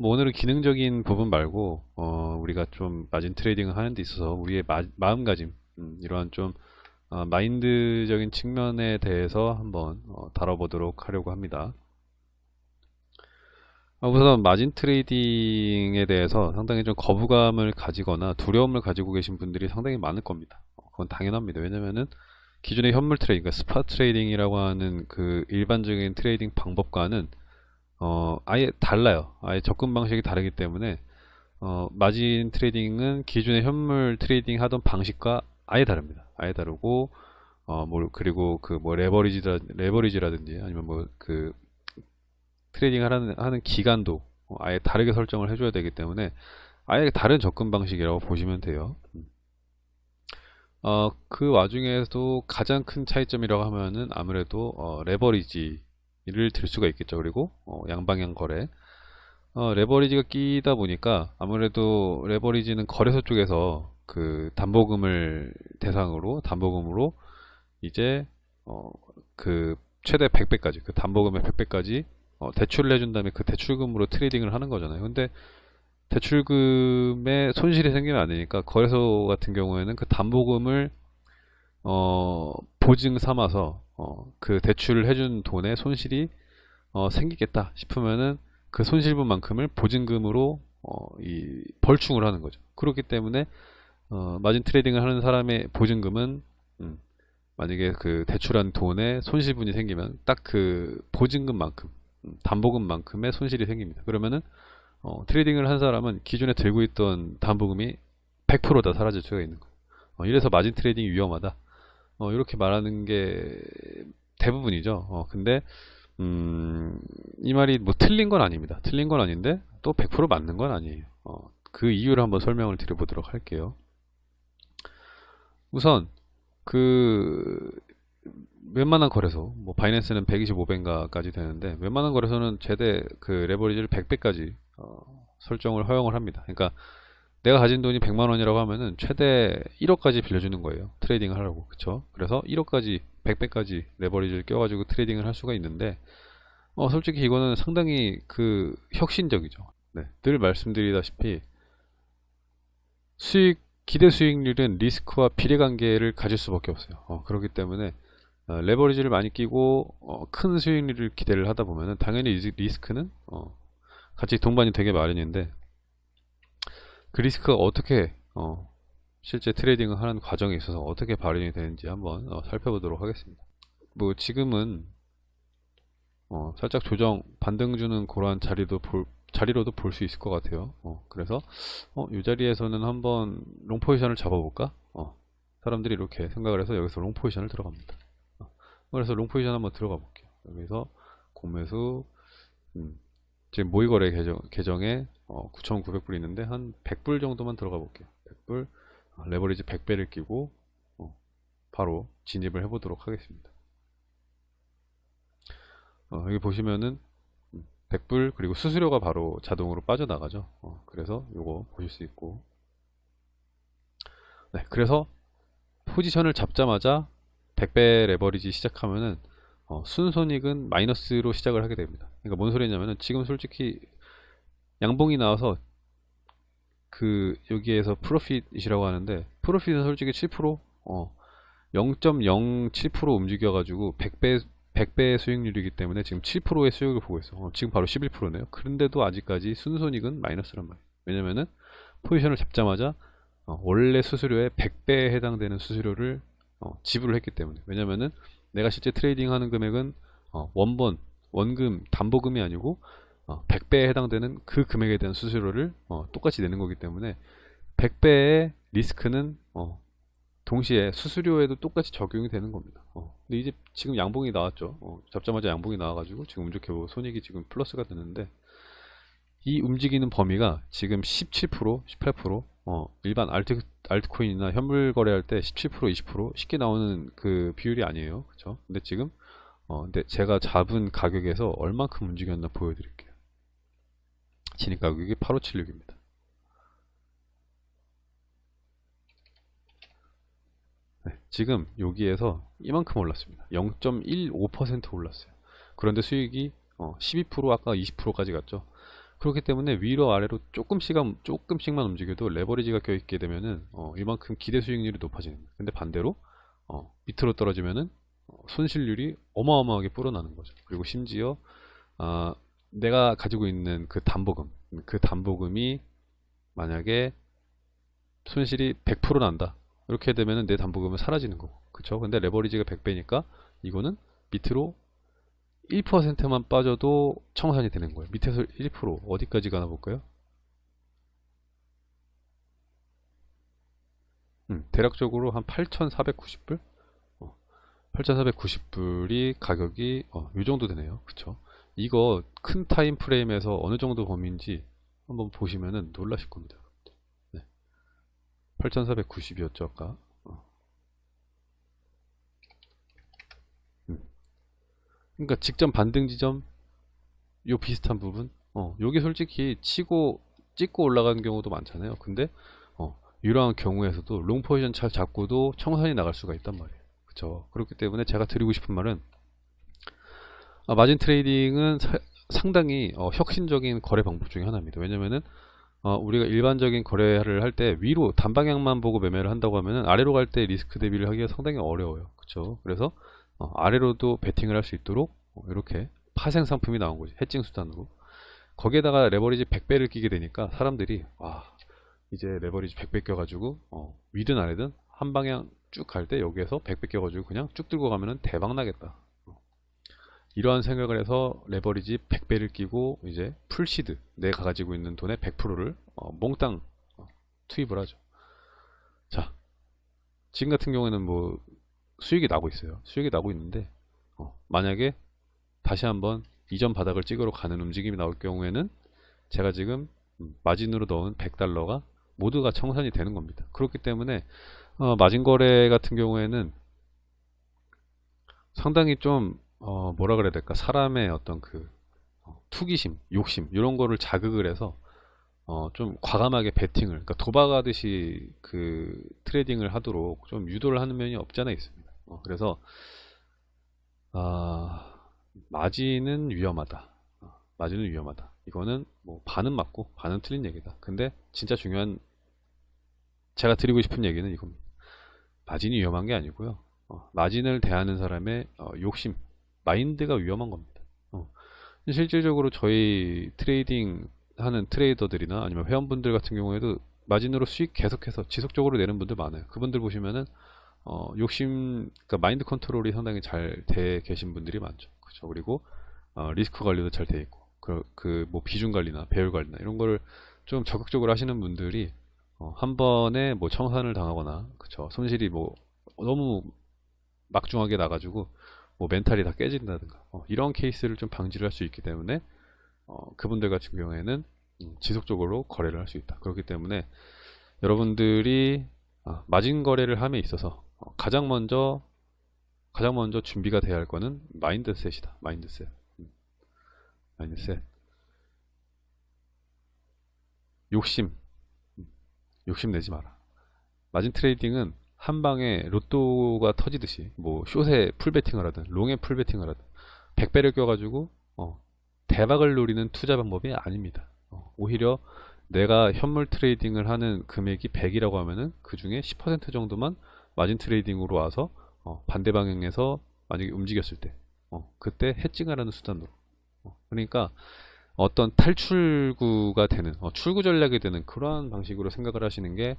뭐 오늘은 기능적인 부분 말고 어, 우리가 좀 margin trading을 하는 데 있어서 우리의 마, 마음가짐 음, 이러한 좀 어, 마인드적인 측면에 대해서 한번 어, 다뤄보도록 하려고 합니다. 어, 우선 margin trading에 대해서 상당히 좀 거부감을 가지거나 두려움을 가지고 계신 분들이 상당히 많을 겁니다. 어, 그건 당연합니다. 왜냐면은 기존의 현물 trading, 그러니까 spot trading이라고 하는 그 일반적인 trading 방법과는 어, 아예 달라요. 아예 접근 방식이 다르기 때문에 어, margin trading은 기존의 현물 trading 하던 방식과 아예 다릅니다. 아예 다르고 어, 뭐 그리고 그 뭐 레버리지라 레버리지라든지 아니면 뭐 그 trading 하는 하는 기간도 어, 아예 다르게 설정을 해줘야 되기 때문에 아예 다른 접근 방식이라고 보시면 돼요. 어, 그 와중에도 가장 큰 차이점이라고 하면은 아무래도 어, 레버리지 를 들 수가 있겠죠. 그리고 어, 양방향 거래. 어, 레버리지가 끼다 보니까 아무래도 레버리지는 거래소 쪽에서 그 담보금을 대상으로 담보금으로 이제 어, 그 최대 100배까지 그 담보금의 100배까지 어, 대출을 해준 다음에 그 대출금으로 트레이딩을 하는 거잖아요. 근데 대출금에 손실이 생기면 안 되니까 거래소 같은 경우에는 그 담보금을 어, 보증 삼아서 어, 그 대출을 해준 돈에 손실이 어, 생기겠다 싶으면은 그 손실분만큼을 보증금으로 어, 이 벌충을 하는 거죠. 그렇기 때문에 어, margin trading을 하는 사람의 보증금은 음, 만약에 그 대출한 돈에 손실분이 생기면 딱 그 보증금만큼 음, 담보금만큼의 손실이 생깁니다. 그러면은 어, trading을 한 사람은 기존에 들고 있던 담보금이 100%다 사라질 수가 있는 거예요. 어, 이래서 margin trading이 위험하다. 어, 이렇게 말하는 게 대부분이죠. 어, 근데 음, 이 말이 뭐 틀린 건 아닙니다. 틀린 건 아닌데 또 100% 맞는 건 아니에요. 어, 그 이유를 한번 설명을 드려보도록 할게요. 우선 그 웬만한 거래소, 뭐 바이낸스는 125배인가까지 되는데 웬만한 거래소는 최대 그 레버리지를 100배까지 어, 설정을 허용을 합니다. 그러니까 내가 가진 돈이 100만 원이라고 하면은 최대 1억까지 빌려주는 거예요. trading을 하려고. 그쵸? 그래서 1억까지 100배까지 레버리지를 껴가지고 trading을 할 수가 있는데 어, 솔직히 이거는 상당히 그 혁신적이죠. 네, 늘 말씀드리다시피 수익 기대 수익률은 리스크와 비례관계를 가질 수밖에 없어요. 어, 그렇기 때문에 어, 레버리지를 많이 끼고 어, 큰 수익률을 기대를 하다 보면 당연히 리스크는 어, 같이 동반이 되게 마련인데 그 리스크가 어떻게 어, 실제 trading을 하는 과정에 있어서 어떻게 발현이 되는지 한번 어, 살펴보도록 하겠습니다. 뭐 지금은 어, 살짝 조정 반등 주는 그러한 자리도 볼, 자리로도 볼 수 있을 것 같아요. 어, 그래서 어, 이 자리에서는 한번 long position을 잡아볼까? 어, 사람들이 이렇게 생각을 해서 여기서 long position을 들어갑니다. 어, 그래서 롱 포지션 한번 들어가 볼게요. 여기서 공매수 음, 지금 모의거래 계정, 계정에 어, 9,900불 있는데 한 100불 정도만 들어가 볼게요. 100불 어, 레버리지 100배를 끼고 어, 바로 진입을 해보도록 하겠습니다. 어, 여기 보시면은 100불 그리고 수수료가 바로 자동으로 빠져나가죠. 어, 그래서 요거 보실 수 있고 네, 그래서 포지션을 잡자마자 100배 레버리지 시작하면은 어, 순손익은 마이너스로 시작을 하게 됩니다. 그러니까 뭔 소리냐면은 지금 솔직히 양봉이 나와서 그 여기에서 프로핏이라고 하는데 프로핏은 솔직히 7% 어, 0.07% 움직여 가지고 100배 100배의 수익률이기 때문에 지금 7%의 수익을 보고 있어. 어, 지금 바로 11%네요. 그런데도 아직까지 순손익은 마이너스란 말이에요. 왜냐면은 포지션을 잡자마자 어, 원래 수수료의 100배에 해당되는 수수료를 어, 지불을 했기 때문에. 왜냐면은 내가 실제 trading 하는 금액은 어, 원본, 원금, 담보금이 아니고 100배에 어, 해당되는 그 금액에 대한 수수료를 어, 똑같이 내는 거기 때문에 100배의 리스크는 어, 동시에 수수료에도 똑같이 적용이 되는 겁니다. 어, 근데 이제 지금 양봉이 나왔죠. 어, 잡자마자 양봉이 나와가지고 지금 운 좋게 손익이 지금 플러스가 되는데 이 움직이는 범위가 지금 17%, 18%, 어, 일반 알트, 알트코인이나 현물 거래할 때 17%, 20% 쉽게 나오는 그 비율이 아니에요. 그쵸? 근데 지금, 어, 근데 제가 잡은 가격에서 얼만큼 움직였나 보여드릴게요. 진입 가격이 8576입니다. 네, 지금 여기에서 이만큼 올랐습니다. 0.15% 올랐어요. 그런데 수익이 어, 12% 아까 20%까지 갔죠. 그렇기 때문에 위로 아래로 조금씩 조금씩만 움직여도 레버리지가 껴있게 되면은 어, 이만큼 기대 수익률이 높아지는 거예요. 근데 반대로 어, 밑으로 떨어지면은 어, 손실률이 어마어마하게 불어나는 거죠. 그리고 심지어 아, 내가 가지고 있는 그 담보금, 그 담보금이 만약에 손실이 100% 난다. 이렇게 되면은 내 담보금은 사라지는 거고. 그쵸? 근데 레버리지가 100배니까 이거는 밑으로 1%만 빠져도 청산이 되는 거예요. 밑에서 1% 어디까지 가나 볼까요? 음, 대략적으로 한 8,490불? 어, 8,490불이 가격이 어, 이 정도 되네요. 그쵸? 이거 큰 타임 프레임에서 어느 정도 범위인지 한번 보시면은 놀라실 겁니다. 네. 8,490이었죠, 아까. 어. 음. 그러니까 직전 반등 지점 요 비슷한 부분 어, 요게 솔직히 치고 찍고 올라가는 경우도 많잖아요. 근데 어, 이러한 경우에서도 long position 잘 잡고도 청산이 나갈 수가 있단 말이에요. 그렇죠. 그렇기 때문에 제가 드리고 싶은 말은 아, margin trading은 사- 상당히 어, 혁신적인 거래 방법 중에 하나입니다. 왜냐면은 어, 우리가 일반적인 거래를 할 때 위로 단방향만 보고 매매를 한다고 하면은 아래로 갈 때 리스크 대비를 하기가 상당히 어려워요. 그렇죠. 그래서 어, 아래로도 베팅을 할 수 있도록 어, 이렇게 파생 상품이 나온 거지. hedging 수단으로. 거기에다가 레버리지 100배를 끼게 되니까 사람들이 와 이제 레버리지 100배 껴가지고 어, 위든 아래든 한 방향 쭉 갈 때 여기에서 100배 껴가지고 그냥 쭉 들고 가면은 대박 나겠다. 어. 이러한 생각을 해서 레버리지 100배를 끼고 이제 full seed 내가 가지고 있는 돈의 100%를 어, 몽땅 어, 투입을 하죠. 자, 지금 같은 경우에는 뭐 수익이 나고 있어요. 수익이 나고 있는데 어, 만약에 다시 한번 이전 바닥을 찍으러 가는 움직임이 나올 경우에는 제가 지금 음, 마진으로 넣은 100달러가 모두가 청산이 되는 겁니다. 그렇기 때문에 어, 마진 거래 같은 경우에는 상당히 좀 어, 뭐라 그래야 될까 사람의 어떤 그 어, 투기심, 욕심 이런 거를 자극을 해서 어, 좀 과감하게 베팅을 그러니까 도박하듯이 그 trading을 하도록 좀 유도를 하는 면이 없지 않아 있습니다. 어, 그래서 아, 마진은 위험하다. 어, 마진은 위험하다. 이거는 뭐 반은 맞고 반은 틀린 얘기다. 근데 진짜 중요한 제가 드리고 싶은 얘기는 이겁니다. 마진이 위험한 게 아니고요. 어, 마진을 대하는 사람의 어, 욕심, 마인드가 위험한 겁니다. 어, 실질적으로 저희 trading 하는 trader들이나 아니면 회원분들 같은 경우에도 마진으로 수익 계속해서 지속적으로 내는 분들 많아요. 그분들 보시면은 어, 욕심, 그러니까 마인드 컨트롤이 상당히 잘 돼 계신 분들이 많죠. 그렇죠. 그리고 어, 리스크 관리도 잘 돼 있고, 그, 그, 뭐, 비중 관리나 배열 관리나 이런 거를 좀 적극적으로 하시는 분들이 어, 한 번에 뭐 청산을 당하거나, 그쵸. 손실이 뭐, 너무 막중하게 나가지고, 뭐, 멘탈이 다 깨진다든가, 어, 이런 케이스를 좀 방지를 할 수 있기 때문에, 어, 그분들 같은 경우에는 음, 지속적으로 거래를 할 수 있다. 그렇기 때문에 여러분들이 아, 마진 거래를 함에 있어서 어, 가장 먼저 가장 먼저 준비가 돼야 할 거는 mindset이다. mindset. 음, mindset. 욕심. 음, 욕심 내지 마라. 마진 trading은 한 방에 로또가 터지듯이 뭐 short에 full베팅을 하든 long에 full베팅을 하든 100배를 껴가지고 어, 대박을 노리는 투자 방법이 아닙니다. 어, 오히려 내가 현물 trading을 하는 금액이 100이라고 하면은 그 중에 10% 정도만 마진 trading으로 와서 어, 반대 방향에서 만약에 움직였을 때 어, 그때 hedging을 하는 수단으로 어, 그러니까 어떤 탈출구가 되는 어, 출구 전략이 되는 그러한 방식으로 생각을 하시는 게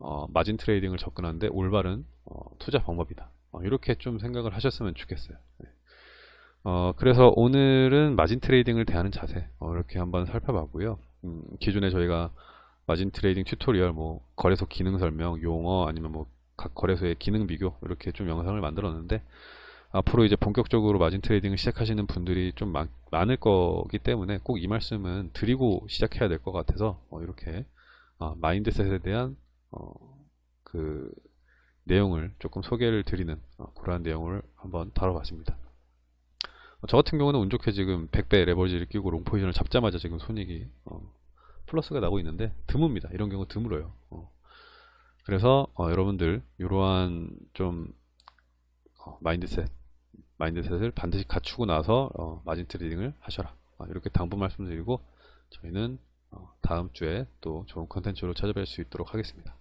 어, 마진 trading을 접근하는데 올바른 어, 투자 방법이다. 어, 이렇게 좀 생각을 하셨으면 좋겠어요. 네. 어, 그래서 오늘은 마진 trading을 대하는 자세 어, 이렇게 한번 살펴봤고요. 음, 기존에 저희가 마진 trading tutorial, 뭐 거래소 기능 설명, 용어 아니면 뭐 각 거래소의 기능 비교 이렇게 좀 영상을 만들었는데 앞으로 이제 본격적으로 마진 trading을 시작하시는 분들이 좀 많, 많을 거기 때문에 꼭 이 말씀은 드리고 시작해야 될 것 같아서 어, 이렇게 어, mindset에 대한 어, 그 내용을 조금 소개를 드리는 어, 그러한 내용을 한번 다뤄봤습니다. 어, 저 같은 경우는 운 좋게 지금 100배 leverage를 끼고 long 포지션을 잡자마자 지금 손익이 어, 플러스가 나고 있는데 드뭅니다. 이런 경우 드물어요. 어. 그래서 어, 여러분들 이러한 좀 어, mindset mindset을 반드시 갖추고 나서 어, 마진 trading을 하셔라. 아, 이렇게 당부 말씀드리고 저희는 어, 다음 주에 또 좋은 컨텐츠로 찾아뵐 수 있도록 하겠습니다.